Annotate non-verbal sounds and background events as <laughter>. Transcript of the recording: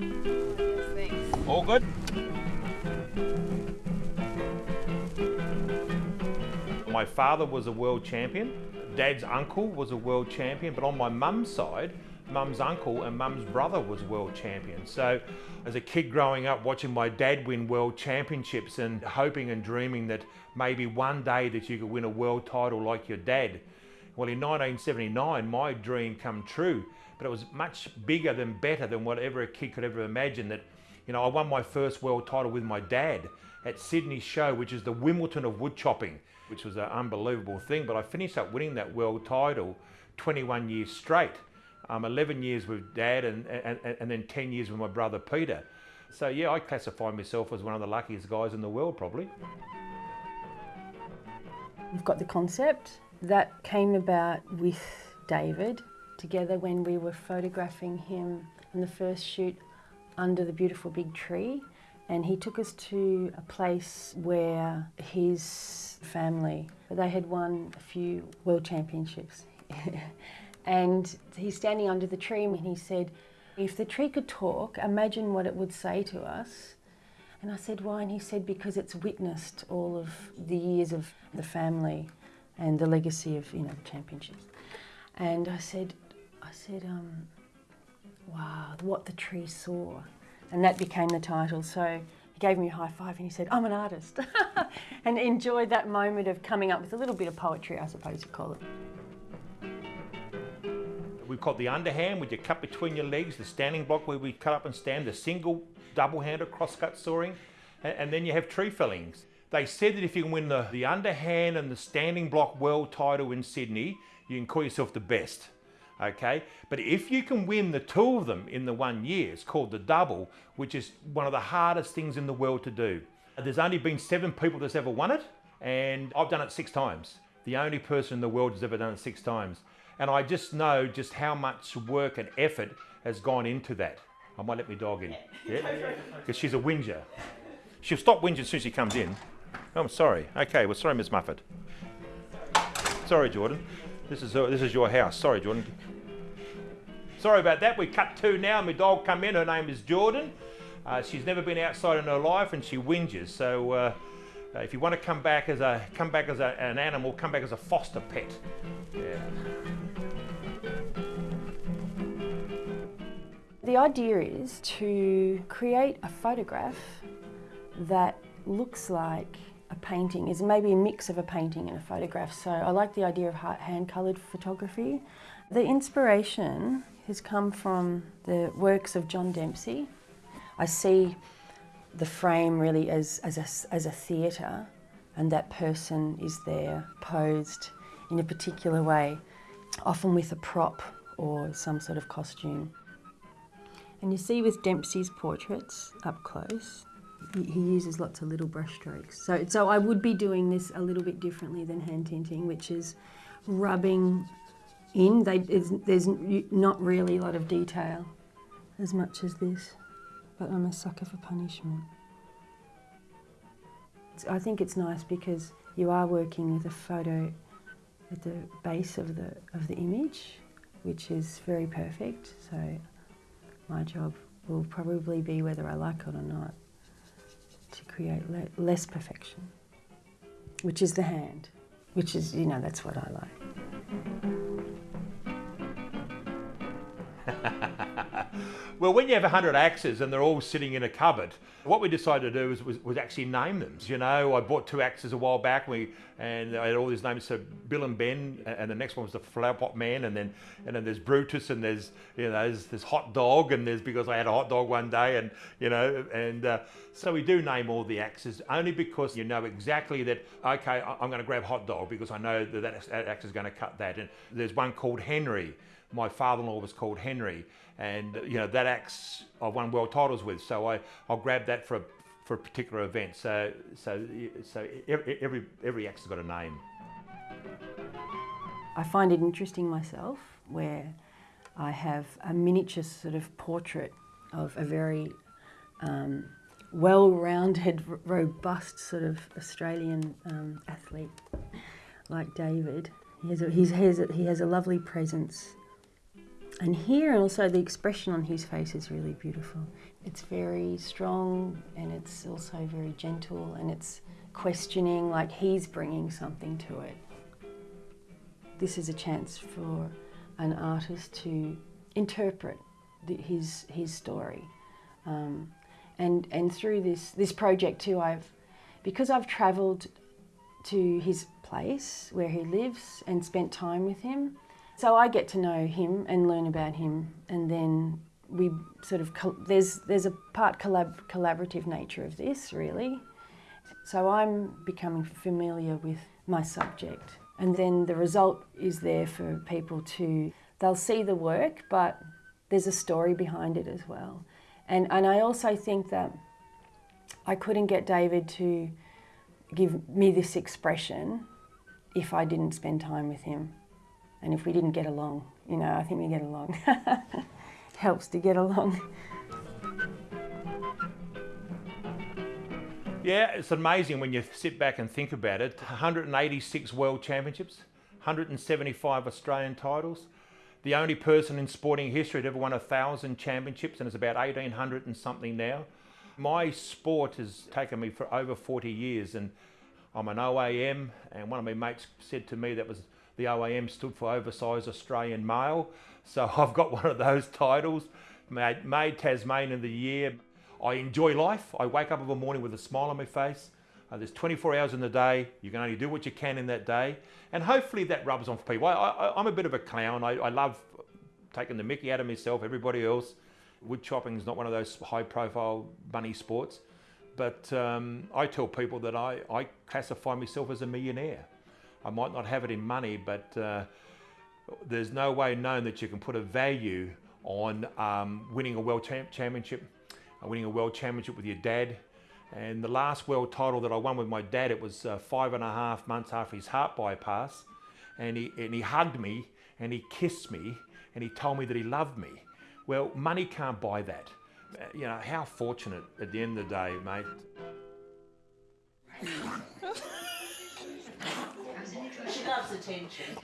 Thanks. All good? My father was a world champion. Dad's uncle was a world champion, but on my mum's side, mum's uncle and mum's brother was world champion. So as a kid growing up watching my dad win world championships and hoping and dreaming that maybe one day that you could win a world title like your dad. Well, in 1979, my dream come true, but it was much bigger than better than whatever a kid could ever imagine that, you know, I won my first world title with my dad at Sydney show, which is the Wimbledon of wood chopping, which was an unbelievable thing. But I finished up winning that world title 21 years straight um, 11 years with dad and, and, and then 10 years with my brother Peter. So yeah, I classify myself as one of the luckiest guys in the world probably. We've got the concept. That came about with David together when we were photographing him in the first shoot under the beautiful big tree and he took us to a place where his family they had won a few world championships <laughs> And he's standing under the tree and he said, if the tree could talk, imagine what it would say to us. And I said, why? And he said, because it's witnessed all of the years of the family and the legacy of, you know, the championships. And I said, I said, um, wow, what the tree saw. And that became the title. So he gave me a high five and he said, I'm an artist. <laughs> and enjoyed that moment of coming up with a little bit of poetry, I suppose you call it. We've got the underhand with your cut between your legs, the standing block where we cut up and stand, the single double-handed cross-cut sawing, and, then you have tree fellings. They said that if you can win the, the underhand and the standing block world title in Sydney, you can call yourself the best. Okay, but if you can win the two of them in the one year, it's called the double, which is one of the hardest things in the world to do. There's only been seven people that's ever won it, and I've done it six times. The only person in the world who's ever done it six times. And I just know just how much work and effort has gone into that. I might let my dog in. Yeah? Because <laughs> she's a whinger. She'll stop whinging as soon as she comes in. Oh, I'm sorry. Okay, well, sorry, Miss Muffet. Sorry, Jordan. This is, uh, this is your house. Sorry, Jordan. Sorry about that. We cut two now. My dog come in. Her name is Jordan. Uh, she's never been outside in her life and she whinges. So uh, uh, if you want to come back as a come back as a, an animal, come back as a foster pet. Yeah. The idea is to create a photograph that looks like a painting, is maybe a mix of a painting and a photograph. So I like the idea of hand-coloured photography. The inspiration has come from the works of John Dempsey. I see the frame really as, as a, as a theatre and that person is there posed in a particular way, often with a prop or some sort of costume. And you see with Dempsey's portraits up close, he uses lots of little brush strokes. So, so I would be doing this a little bit differently than hand tinting, which is rubbing in. They, there's not really a lot of detail as much as this, but I'm a sucker for punishment. I think it's nice because you are working with a photo at the base of the, of the image, which is very perfect. So my job will probably be, whether I like it or not, to create le less perfection, which is the hand, which is, you know, that's what I like. Well, when you have 100 axes and they're all sitting in a cupboard, what we decided to do was, was, was, actually name them. You know, I bought two axes a while back and, we, and I had all these names, so Bill and Ben, and the next one was the Flower Pot Man, and then and then there's Brutus, and there's, you know, there's, there's Hot Dog, and there's because I had a hot dog one day, and, you know, and uh, so we do name all the axes only because you know exactly that, okay, I'm going to grab Hot Dog because I know that that axe is going to cut that. And there's one called Henry. My father-in-law was called Henry and you know that axe I've won world titles with, so I I'll grab that for a, for a particular event. So so so every every axe has got a name. I find it interesting myself where I have a miniature sort of portrait of a very um, well-rounded, robust sort of Australian um, athlete like David. He has, a, he, has a, he has a lovely presence And here, and also the expression on his face is really beautiful. It's very strong and it's also very gentle and it's questioning, like he's bringing something to it. This is a chance for an artist to interpret the, his, his story. Um, and, and through this, this project too, I've, because I've travelled to his place where he lives and spent time with him, so I get to know him and learn about him, and then we sort of there's there's a part collab, collaborative nature of this really. So I'm becoming familiar with my subject, and then the result is there for people to they'll see the work, but there's a story behind it as well. And and I also think that I couldn't get David to give me this expression if I didn't spend time with him. And if we didn't get along, you know, I think we get along. <laughs> Helps to get along. Yeah, it's amazing when you sit back and think about it. 186 World Championships, 175 Australian titles. The only person in sporting history to ever won a thousand championships, and it's about 1800 and something now. My sport has taken me for over 40 years, and I'm an OAM, and one of my mates said to me that was the OAM stood for Oversized Australian Male. So <laughs> I've got one of those titles, made, made Tasmanian of the Year. I enjoy life. I wake up every morning with a smile on my face. Uh, there's 24 hours in the day. You can only do what you can in that day. And hopefully that rubs on for people. I, am a bit of a clown. I, I, love taking the mickey out of myself, everybody else. Wood chopping is not one of those high profile money sports. But um, I tell people that I, I classify myself as a millionaire. I might not have it in money, but uh, there's no way known that you can put a value on um, winning a world champ championship, uh, winning a world championship with your dad. And the last world title that I won with my dad, it was uh, five and a half months after his heart bypass. And he, and he hugged me and he kissed me and he told me that he loved me. Well, money can't buy that. Uh, you know, how fortunate at the end of the day, mate. <laughs> She loves attention.